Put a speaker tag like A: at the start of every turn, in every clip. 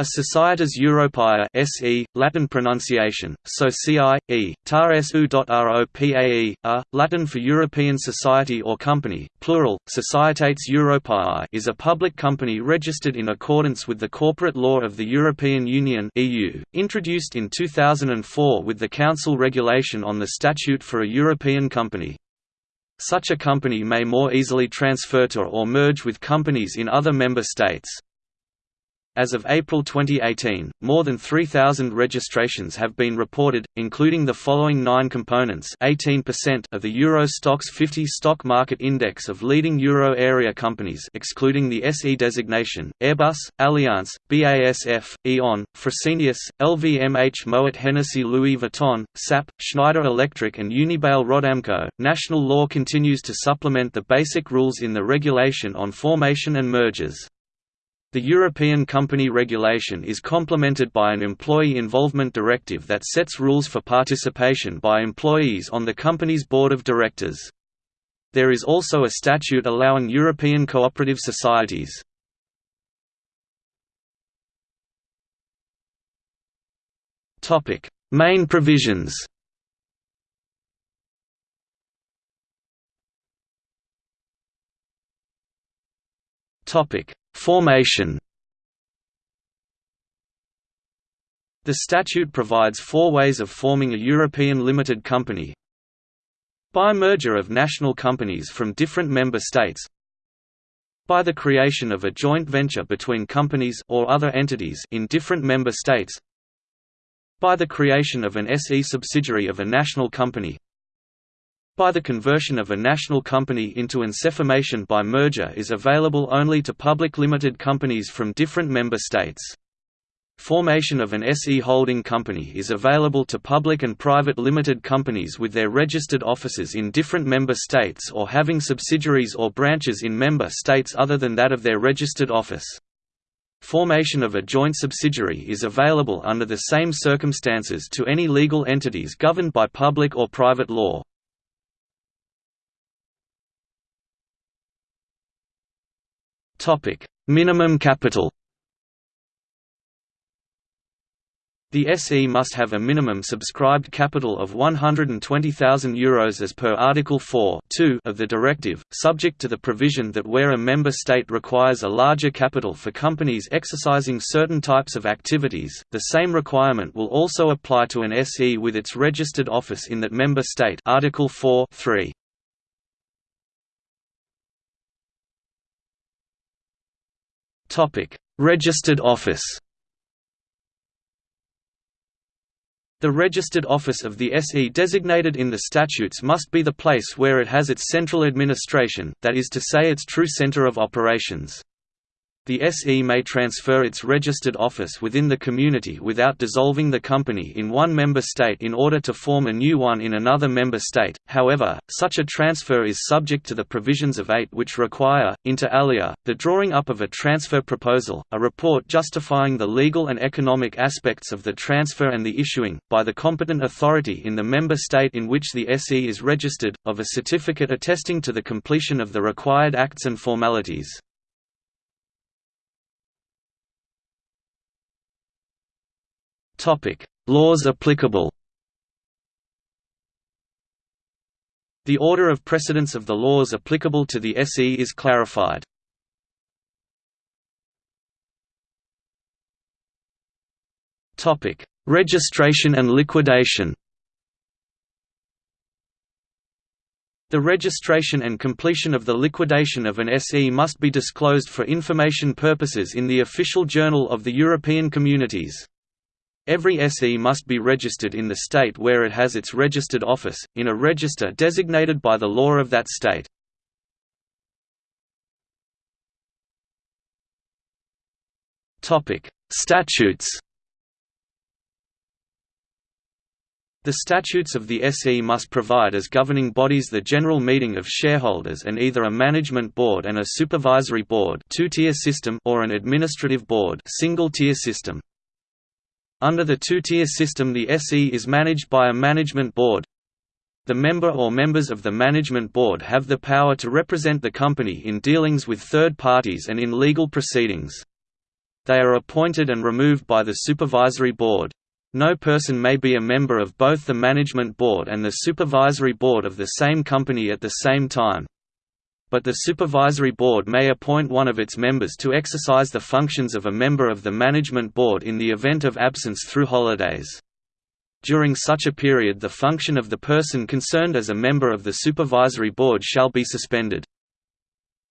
A: A Societas Europaea SE, Latin pronunciation, SOCI, e, tar su.ropae, a, Latin for European Society or Company, plural, Societates Europaea is a public company registered in accordance with the corporate law of the European Union EU, introduced in 2004 with the Council regulation on the statute for a European company. Such a company may more easily transfer to or merge with companies in other member states. As of April 2018, more than 3,000 registrations have been reported, including the following nine components 18% of the Euro Stoxx 50 stock market index of leading euro area companies excluding the SE designation, Airbus, Allianz, BASF, E.ON, Fresenius, LVMH Moet Hennessy Louis Vuitton, SAP, Schneider Electric and Unibail Rodamco. National law continues to supplement the basic rules in the regulation on formation and mergers. The European Company Regulation is complemented by an Employee Involvement Directive that sets rules for participation by employees on the company's board of directors. There is also a statute allowing European cooperative societies. Main provisions Topic Formation. The statute provides four ways of forming a European limited company. By merger of national companies from different member states. By the creation of a joint venture between companies or other entities in different member states. By the creation of an SE subsidiary of a national company by the conversion of a national company into an by merger is available only to public limited companies from different member states. Formation of an SE holding company is available to public and private limited companies with their registered offices in different member states or having subsidiaries or branches in member states other than that of their registered office. Formation of a joint subsidiary is available under the same circumstances to any legal entities governed by public or private law. Topic: Minimum capital. The SE must have a minimum subscribed capital of €120,000 Euros as per Article 4 of the directive, subject to the provision that where a member state requires a larger capital for companies exercising certain types of activities, the same requirement will also apply to an SE with its registered office in that member state Article 4 3. Topic: Registered office. The registered office of the SE designated in the statutes must be the place where it has its central administration, that is to say its true center of operations. The SE may transfer its registered office within the community without dissolving the company in one member state in order to form a new one in another member state, however, such a transfer is subject to the provisions of 8 which require, inter alia, the drawing up of a transfer proposal, a report justifying the legal and economic aspects of the transfer and the issuing, by the competent authority in the member state in which the SE is registered, of a certificate attesting to the completion of the required acts and formalities. Topic: Laws applicable. The order of precedence of the laws applicable to the SE is clarified. Topic: Registration and liquidation. The registration and completion of the liquidation of an SE must be disclosed for information purposes in the official journal of the European Communities. Every SE must be registered in the state where it has its registered office, in a register designated by the law of that state. Statutes The statutes of the SE must provide as governing bodies the general meeting of shareholders and either a management board and a supervisory board two-tier system or an administrative board single-tier system. Under the two-tier system the SE is managed by a management board. The member or members of the management board have the power to represent the company in dealings with third parties and in legal proceedings. They are appointed and removed by the Supervisory Board. No person may be a member of both the Management Board and the Supervisory Board of the same company at the same time. But the Supervisory Board may appoint one of its members to exercise the functions of a member of the Management Board in the event of absence through holidays. During such a period the function of the person concerned as a member of the Supervisory Board shall be suspended.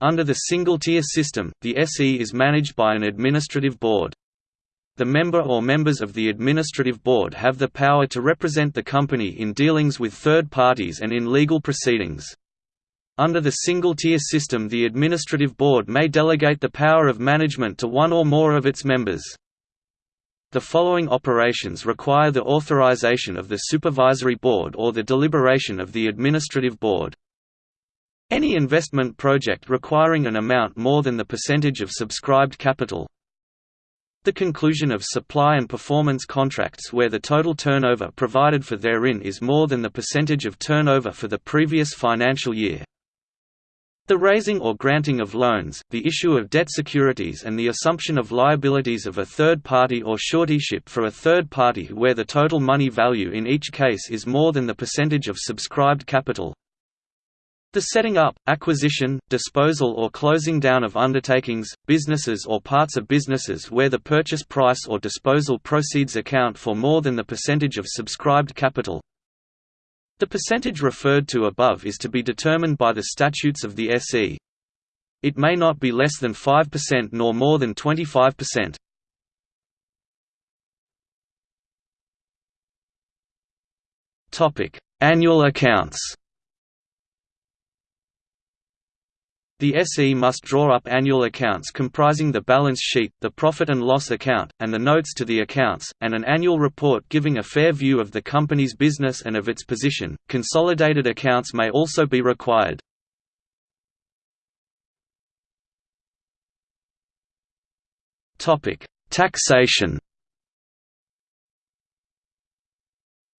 A: Under the single-tier system, the SE is managed by an administrative board. The member or members of the administrative board have the power to represent the company in dealings with third parties and in legal proceedings. Under the single-tier system the administrative board may delegate the power of management to one or more of its members. The following operations require the authorization of the supervisory board or the deliberation of the administrative board. Any investment project requiring an amount more than the percentage of subscribed capital, the conclusion of supply and performance contracts where the total turnover provided for therein is more than the percentage of turnover for the previous financial year. The raising or granting of loans, the issue of debt securities and the assumption of liabilities of a third party or suretyship for a third party where the total money value in each case is more than the percentage of subscribed capital, the setting up, acquisition, disposal or closing down of undertakings, businesses or parts of businesses where the purchase price or disposal proceeds account for more than the percentage of subscribed capital. The percentage referred to above is to be determined by the statutes of the SE. It may not be less than 5% nor more than 25%. Annual accounts The SE must draw up annual accounts comprising the balance sheet, the profit and loss account, and the notes to the accounts, and an annual report giving a fair view of the company's business and of its position. Consolidated accounts may also be required. Topic: Taxation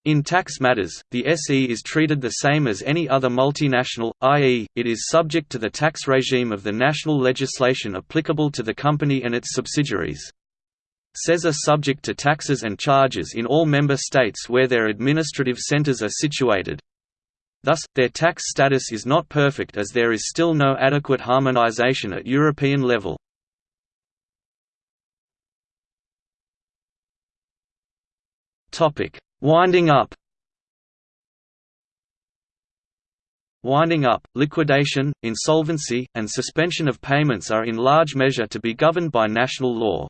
A: In tax matters, the SE is treated the same as any other multinational, i.e., it is subject to the tax regime of the national legislation applicable to the company and its subsidiaries. SEs are subject to taxes and charges in all member states where their administrative centers are situated. Thus, their tax status is not perfect as there is still no adequate harmonization at European level. Topic Winding up Winding up, liquidation, insolvency, and suspension of payments are in large measure to be governed by national law.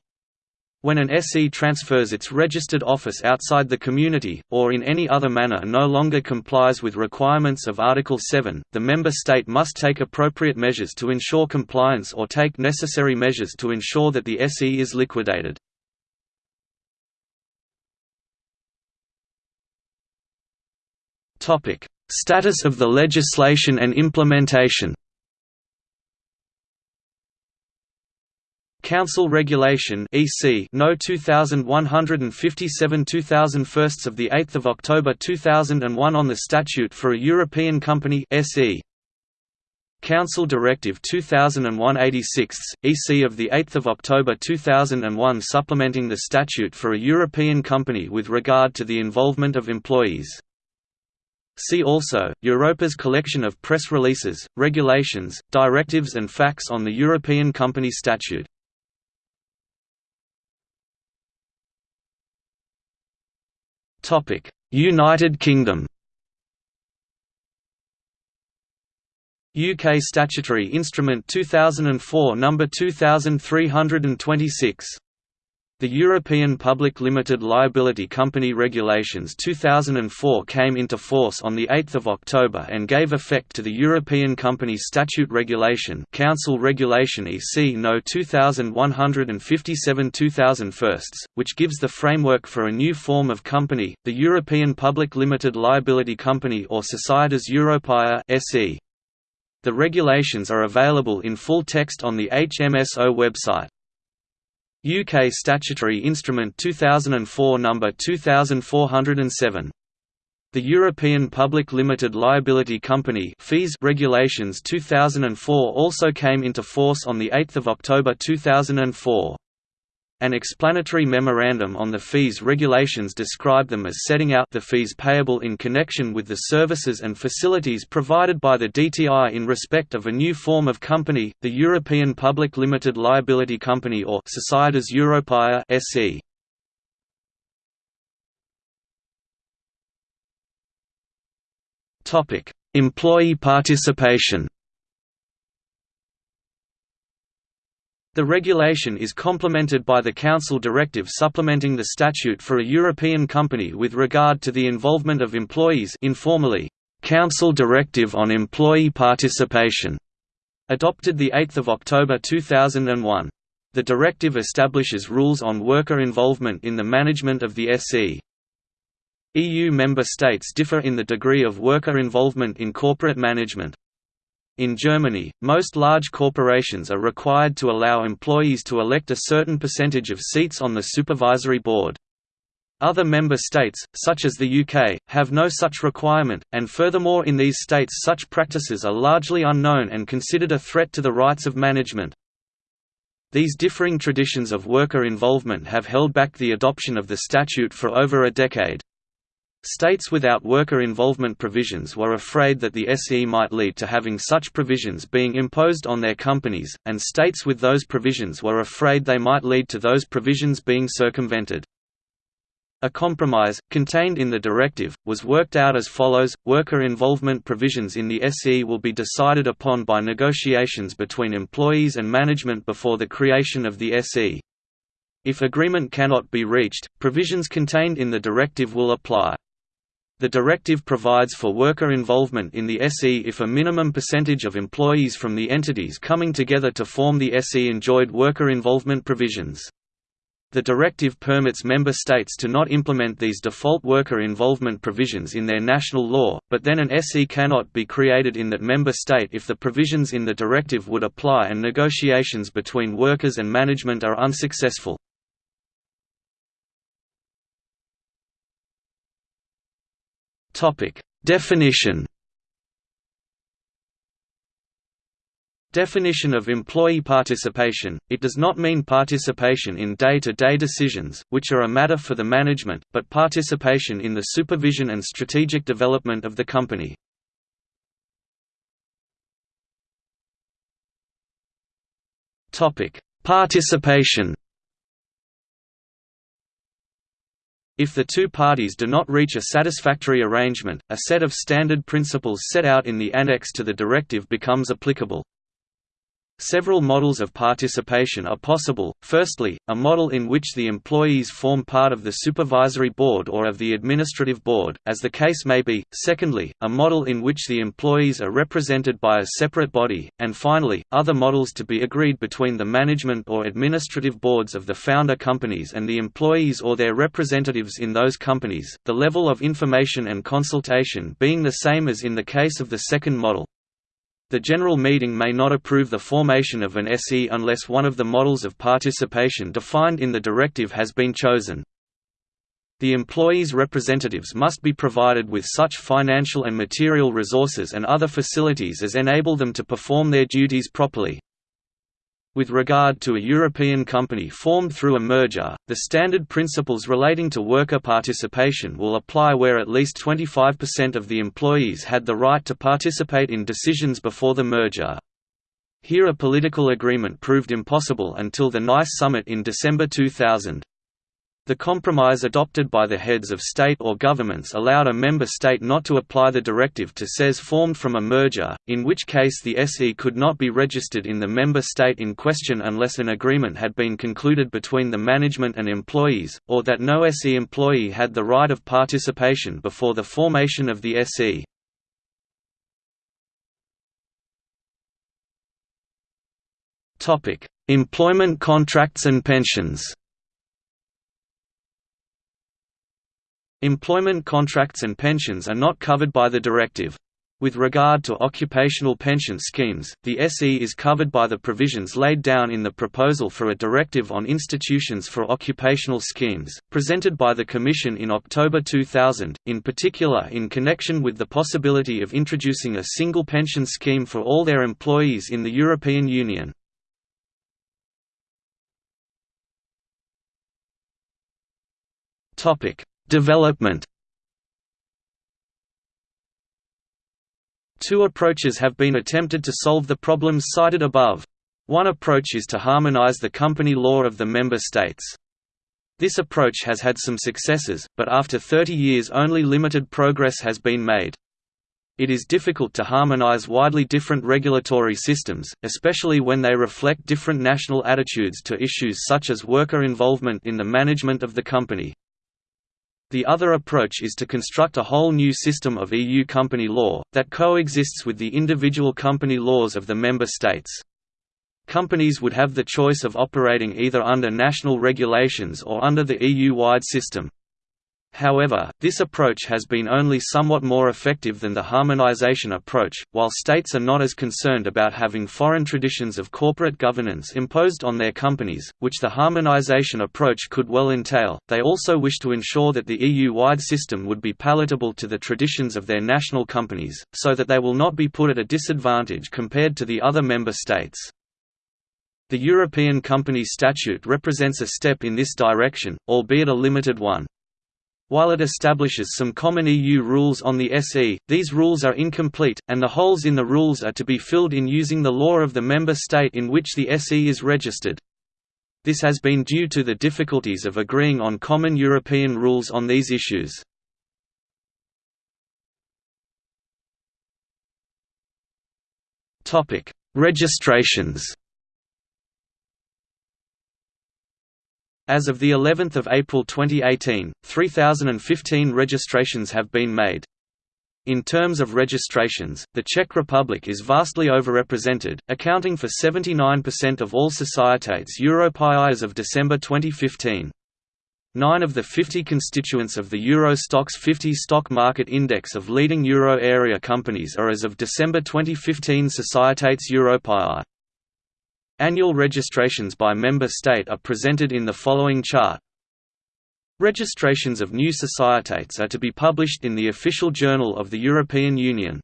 A: When an SE transfers its registered office outside the community, or in any other manner no longer complies with requirements of Article 7, the member state must take appropriate measures to ensure compliance or take necessary measures to ensure that the SE is liquidated. Topic: Status of the legislation and implementation. Council Regulation (EC) No 2157 2001 of the 8th of October 2001 on the Statute for a European Company (SE). Council Directive 2001/86 EC of the 8th of October 2001 supplementing the statute for a European company with regard to the involvement of employees. See also, Europa's collection of press releases, regulations, directives and facts on the European Company Statute. United Kingdom UK Statutory Instrument 2004 No. 2326 the European Public Limited Liability Company Regulations 2004 came into force on 8 October and gave effect to the European Company Statute Regulation Council Regulation EC No 2157 2001, which gives the framework for a new form of company, the European Public Limited Liability Company or Societas Europaea SE. The regulations are available in full text on the HMSO website. UK Statutory Instrument 2004 No. 2407. The European Public Limited Liability Company fees Regulations 2004 also came into force on 8 October 2004. An explanatory memorandum on the fees regulations describe them as setting out the fees payable in connection with the services and facilities provided by the DTI in respect of a new form of company, the European Public Limited Liability Company or Societas Europaea SE. Topic: Employee participation. The regulation is complemented by the Council directive supplementing the statute for a European company with regard to the involvement of employees informally, Council Directive on Employee Participation, adopted 8 October 2001. The directive establishes rules on worker involvement in the management of the SE. EU member states differ in the degree of worker involvement in corporate management. In Germany, most large corporations are required to allow employees to elect a certain percentage of seats on the supervisory board. Other member states, such as the UK, have no such requirement, and furthermore in these states such practices are largely unknown and considered a threat to the rights of management. These differing traditions of worker involvement have held back the adoption of the statute for over a decade. States without worker involvement provisions were afraid that the SE might lead to having such provisions being imposed on their companies, and states with those provisions were afraid they might lead to those provisions being circumvented. A compromise, contained in the directive, was worked out as follows, worker involvement provisions in the SE will be decided upon by negotiations between employees and management before the creation of the SE. If agreement cannot be reached, provisions contained in the directive will apply. The directive provides for worker involvement in the SE if a minimum percentage of employees from the entities coming together to form the SE enjoyed worker involvement provisions. The directive permits member states to not implement these default worker involvement provisions in their national law, but then an SE cannot be created in that member state if the provisions in the directive would apply and negotiations between workers and management are unsuccessful. Definition. Definition of employee participation – It does not mean participation in day-to-day -day decisions, which are a matter for the management, but participation in the supervision and strategic development of the company. Participation If the two parties do not reach a satisfactory arrangement, a set of standard principles set out in the annex to the directive becomes applicable. Several models of participation are possible, firstly, a model in which the employees form part of the supervisory board or of the administrative board, as the case may be, secondly, a model in which the employees are represented by a separate body, and finally, other models to be agreed between the management or administrative boards of the founder companies and the employees or their representatives in those companies, the level of information and consultation being the same as in the case of the second model. The General Meeting may not approve the formation of an SE unless one of the models of participation defined in the directive has been chosen. The employees' representatives must be provided with such financial and material resources and other facilities as enable them to perform their duties properly. With regard to a European company formed through a merger, the standard principles relating to worker participation will apply where at least 25% of the employees had the right to participate in decisions before the merger. Here a political agreement proved impossible until the NICE summit in December 2000. The compromise adopted by the heads of state or governments allowed a member state not to apply the directive to SES formed from a merger, in which case the SE could not be registered in the member state in question unless an agreement had been concluded between the management and employees, or that no SE employee had the right of participation before the formation of the SE. Employment contracts and pensions Employment contracts and pensions are not covered by the directive. With regard to occupational pension schemes, the SE is covered by the provisions laid down in the proposal for a directive on institutions for occupational schemes, presented by the Commission in October 2000, in particular in connection with the possibility of introducing a single pension scheme for all their employees in the European Union. Development Two approaches have been attempted to solve the problems cited above. One approach is to harmonize the company law of the member states. This approach has had some successes, but after 30 years only limited progress has been made. It is difficult to harmonize widely different regulatory systems, especially when they reflect different national attitudes to issues such as worker involvement in the management of the company. The other approach is to construct a whole new system of EU company law, that coexists with the individual company laws of the member states. Companies would have the choice of operating either under national regulations or under the EU-wide system. However, this approach has been only somewhat more effective than the harmonization approach. While states are not as concerned about having foreign traditions of corporate governance imposed on their companies, which the harmonization approach could well entail, they also wish to ensure that the EU wide system would be palatable to the traditions of their national companies, so that they will not be put at a disadvantage compared to the other member states. The European Company Statute represents a step in this direction, albeit a limited one. While it establishes some common EU rules on the SE, these rules are incomplete, and the holes in the rules are to be filled in using the law of the member state in which the SE is registered. This has been due to the difficulties of agreeing on common European rules on these issues. Registrations As of the 11th of April 2018, 3015 registrations have been made. In terms of registrations, the Czech Republic is vastly overrepresented, accounting for 79% of all Societates Europaea as of December 2015. Nine of the 50 constituents of the Euro Stoxx 50 stock market index of leading euro area companies are as of December 2015 Societates Europaea. Annual registrations by member state are presented in the following chart. Registrations of new societates are to be published in the Official Journal of the European Union.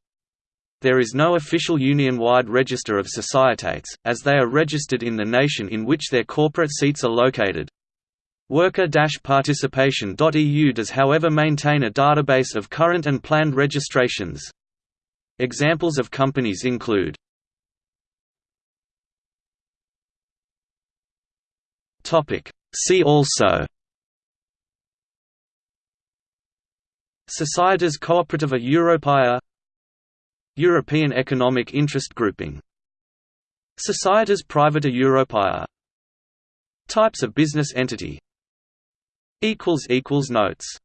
A: There is no official union-wide register of societates, as they are registered in the nation in which their corporate seats are located. Worker-participation.eu does however maintain a database of current and planned registrations. Examples of companies include See also Societas Cooperativa Europaea European Economic Interest Grouping Societas Privata Europaea Types of business entity Notes